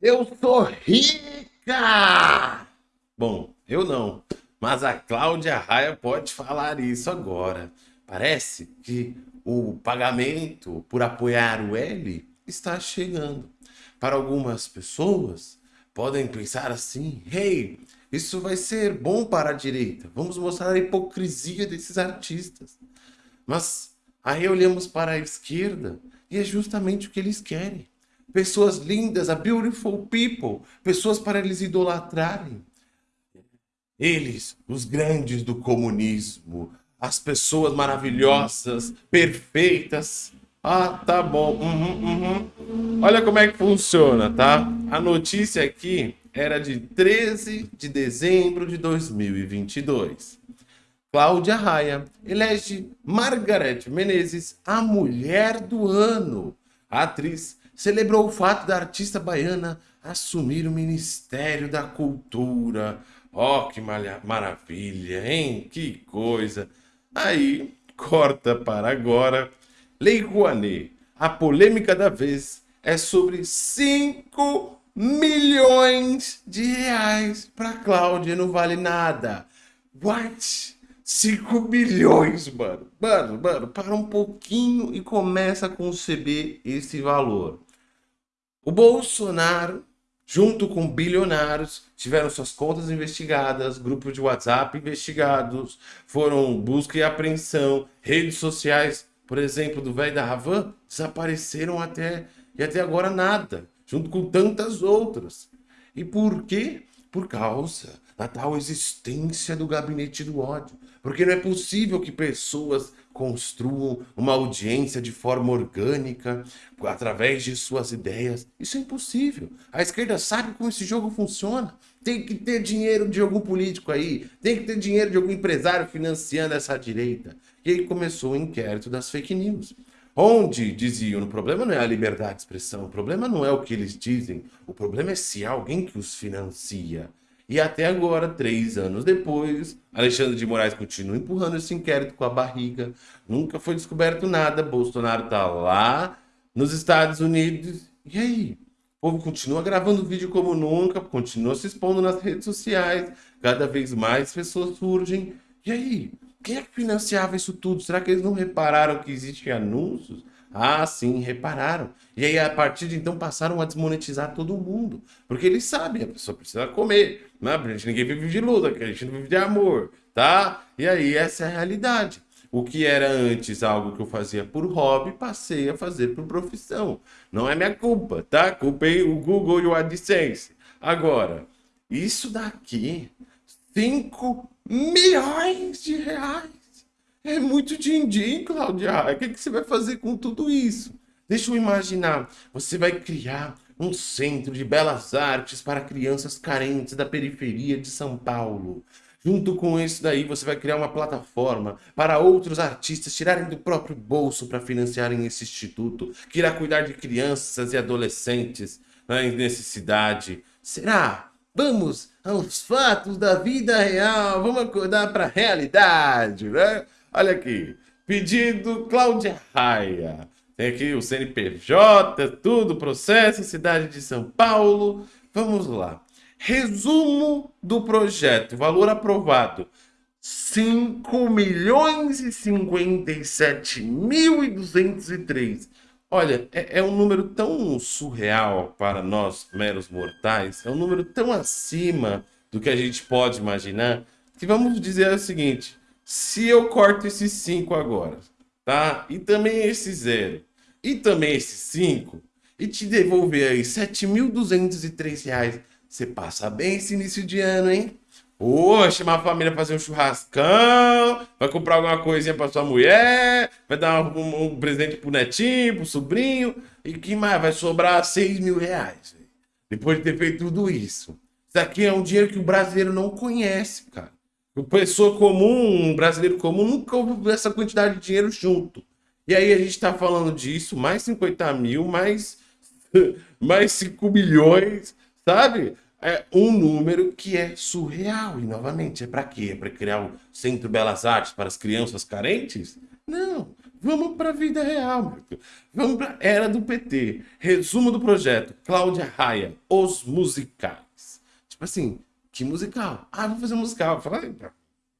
Eu sou rica! Bom, eu não, mas a Cláudia Raia pode falar isso agora. Parece que o pagamento por apoiar o L está chegando. Para algumas pessoas, podem pensar assim, hey, isso vai ser bom para a direita. Vamos mostrar a hipocrisia desses artistas. Mas aí olhamos para a esquerda e é justamente o que eles querem pessoas lindas, a beautiful people, pessoas para eles idolatrarem. Eles, os grandes do comunismo, as pessoas maravilhosas, perfeitas. Ah, tá bom. Uhum, uhum. Olha como é que funciona, tá? A notícia aqui era de 13 de dezembro de 2022. Cláudia Raia elege Margareth Menezes a mulher do ano. A atriz celebrou o fato da artista baiana assumir o Ministério da Cultura. Oh, que maravilha, hein? Que coisa. Aí, corta para agora. Lei Rouanet. A polêmica da vez é sobre 5 milhões de reais para Cláudia. Não vale nada. What? 5 milhões, mano. Mano, mano, para um pouquinho e começa a conceber esse valor. O Bolsonaro, junto com bilionários, tiveram suas contas investigadas, grupos de WhatsApp investigados, foram busca e apreensão, redes sociais, por exemplo, do velho da Ravan, desapareceram até e até agora nada, junto com tantas outras. E por quê? Por causa da tal existência do gabinete do ódio. Porque não é possível que pessoas construam uma audiência de forma orgânica, através de suas ideias. Isso é impossível. A esquerda sabe como esse jogo funciona. Tem que ter dinheiro de algum político aí, tem que ter dinheiro de algum empresário financiando essa direita. E aí começou o inquérito das fake news. Onde diziam, o problema não é a liberdade de expressão, o problema não é o que eles dizem, o problema é se há alguém que os financia. E até agora, três anos depois, Alexandre de Moraes continua empurrando esse inquérito com a barriga. Nunca foi descoberto nada. Bolsonaro está lá nos Estados Unidos. E aí? O povo continua gravando vídeo como nunca, continua se expondo nas redes sociais. Cada vez mais pessoas surgem. E aí? Quem é que financiava isso tudo? Será que eles não repararam que existem anúncios? Ah, sim, repararam. E aí, a partir de então, passaram a desmonetizar todo mundo. Porque eles sabem, a pessoa precisa comer. Né? A gente ninguém vive de luta, a gente não vive de amor, tá? E aí, essa é a realidade. O que era antes algo que eu fazia por hobby, passei a fazer por profissão. Não é minha culpa, tá? Culpei o Google e o AdSense. Agora, isso daqui, 5 milhões de reais. É muito din-din, Cláudia. O que, que você vai fazer com tudo isso? Deixa eu imaginar. Você vai criar um centro de belas artes para crianças carentes da periferia de São Paulo. Junto com isso daí, você vai criar uma plataforma para outros artistas tirarem do próprio bolso para financiarem esse instituto, que irá cuidar de crianças e adolescentes né, em necessidade. Será? Vamos aos fatos da vida real, vamos acordar para a realidade, né? Olha aqui, pedido Cláudia Raia. Tem aqui o CNPJ, tudo, processo, cidade de São Paulo. Vamos lá. Resumo do projeto, valor aprovado. 5 milhões e 57 mil e 203. Olha, é, é, um número tão surreal para nós, meros mortais, é um número tão acima do que a gente pode imaginar, que vamos dizer o seguinte, se eu corto esses 5 agora, tá? E também esse 0, e também esse 5, e te devolver aí R$ 7.203, você passa bem esse início de ano, hein? Ô, chamar a família fazer um churrascão, vai comprar alguma coisinha pra sua mulher, vai dar um, um, um presente pro netinho, pro sobrinho, e que mais? Vai sobrar 6 mil reais, depois de ter feito tudo isso. Isso aqui é um dinheiro que o brasileiro não conhece, cara. O pessoa comum, um brasileiro comum, nunca ouviu essa quantidade de dinheiro junto. E aí a gente está falando disso, mais 50 mil, mais, mais 5 milhões, sabe? É um número que é surreal. E, novamente, é para quê? É para criar o Centro Belas Artes para as crianças carentes? Não, Vamos para a vida real. Vamos para era do PT. Resumo do projeto. Cláudia Raia, os musicais. Tipo assim, que musical? Ah, vou fazer um musical. Fala,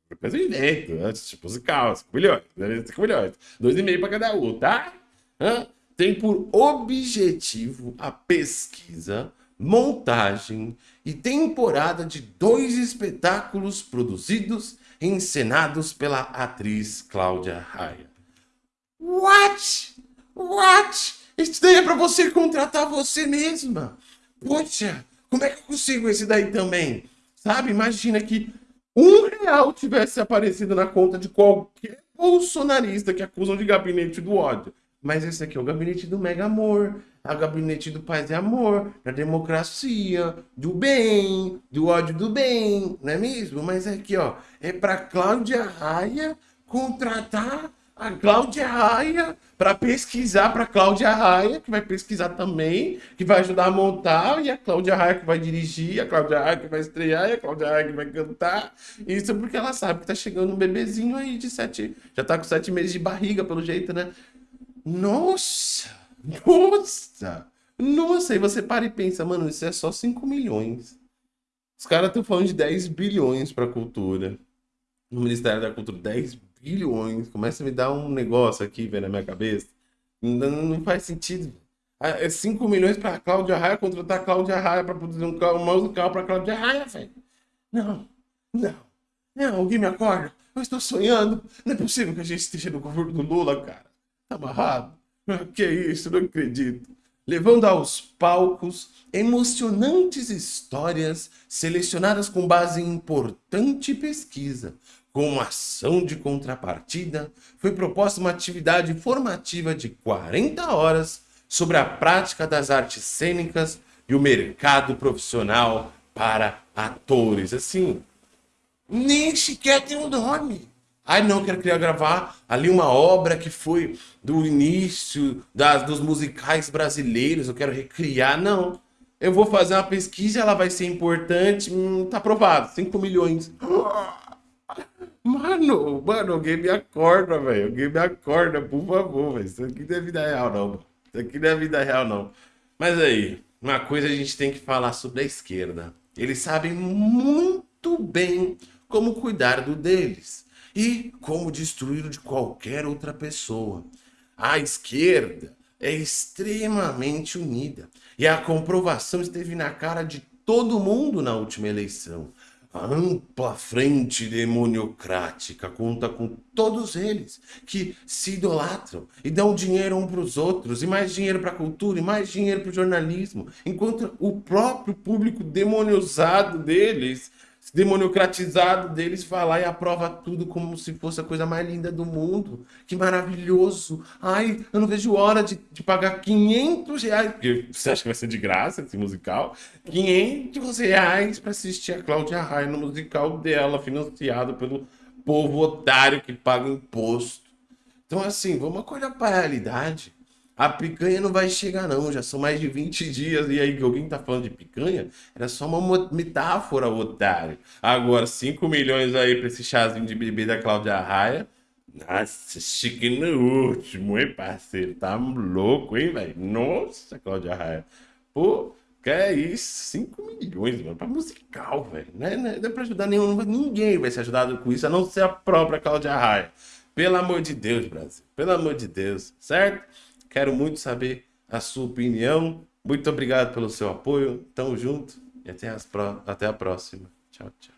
depois eu invento. Né? Tipo, musical, 5 milhões. 5 milhões. 2,5 para cada um, tá? Hã? Tem por objetivo a pesquisa, montagem e temporada de dois espetáculos produzidos e encenados pela atriz Cláudia Raia. What? What? Isso daí é pra você contratar você mesma. Poxa, como é que eu consigo esse daí também? Sabe, imagina que um real tivesse aparecido na conta de qualquer bolsonarista que acusam de gabinete do ódio. Mas esse aqui é o gabinete do mega amor, é o gabinete do paz e amor, da democracia, do bem, do ódio do bem, não é mesmo? Mas aqui, ó, é para Cláudia Raia contratar a Cláudia Raia para pesquisar para Cláudia Raia, que vai pesquisar também, que vai ajudar a montar, e a Cláudia Raia que vai dirigir, a Cláudia Raia que vai estrear, e a Cláudia Raia que vai cantar. Isso porque ela sabe que tá chegando um bebezinho aí de sete, já tá com sete meses de barriga, pelo jeito, né? Nossa! Nossa! Nossa! Aí você para e pensa, mano, isso é só 5 milhões. Os caras estão falando de 10 bilhões para cultura. No Ministério da Cultura, 10 bilhões. Começa a me dar um negócio aqui, velho, na minha cabeça. Não, não faz sentido. Ah, é 5 milhões para Cláudia Raia contratar Cláudia Raia para produzir um, um musical para Cláudia Raia, velho. Não, não, não, alguém me acorda. Eu estou sonhando. Não é possível que a gente esteja no governo do Lula, cara. Tá amarrado? Que isso, não acredito. Levando aos palcos emocionantes histórias selecionadas com base em importante pesquisa como ação de contrapartida, foi proposta uma atividade formativa de 40 horas sobre a prática das artes cênicas e o mercado profissional para atores. Assim, nem sequer tem um nome. Ai, não, quero criar, gravar ali uma obra que foi do início das, dos musicais brasileiros, eu quero recriar. Não. Eu vou fazer uma pesquisa, ela vai ser importante, hum, tá aprovado, 5 milhões. Mano, mano, alguém me acorda, velho. Alguém me acorda, por favor, velho. Isso aqui não é vida real, não. Isso aqui não é vida real, não. Mas aí, uma coisa a gente tem que falar sobre a esquerda. Eles sabem muito bem como cuidar do deles e como destruir de qualquer outra pessoa. A esquerda é extremamente unida e a comprovação esteve na cara de todo mundo na última eleição. A ampla frente demoniocrática conta com todos eles que se idolatram e dão dinheiro um para os outros, e mais dinheiro para a cultura, e mais dinheiro para o jornalismo, enquanto o próprio público demoniosado deles demoniocratizado deles falar e aprova tudo como se fosse a coisa mais linda do mundo. Que maravilhoso. Ai, eu não vejo hora de, de pagar 500 reais. Você acha que vai ser de graça esse musical? 500 reais para assistir a Cláudia Raia no musical dela, financiado pelo povo otário que paga imposto. Então, assim, vamos acordar para a realidade. A picanha não vai chegar não, já são mais de 20 dias e aí que alguém tá falando de picanha, era só uma metáfora, otário. Agora, 5 milhões aí pra esse chazinho de bebê da Cláudia Raia, nossa, chique no último, hein, parceiro? Tá louco, hein, velho? Nossa, Cláudia Raia. Pô, que é isso? 5 milhões, mano, pra musical, velho. Não é, não é pra ajudar nenhum, ninguém vai ser ajudado com isso, a não ser a própria Cláudia Raia. Pelo amor de Deus, Brasil. Pelo amor de Deus, certo? Quero muito saber a sua opinião. Muito obrigado pelo seu apoio. Tamo junto e até, até a próxima. Tchau, tchau.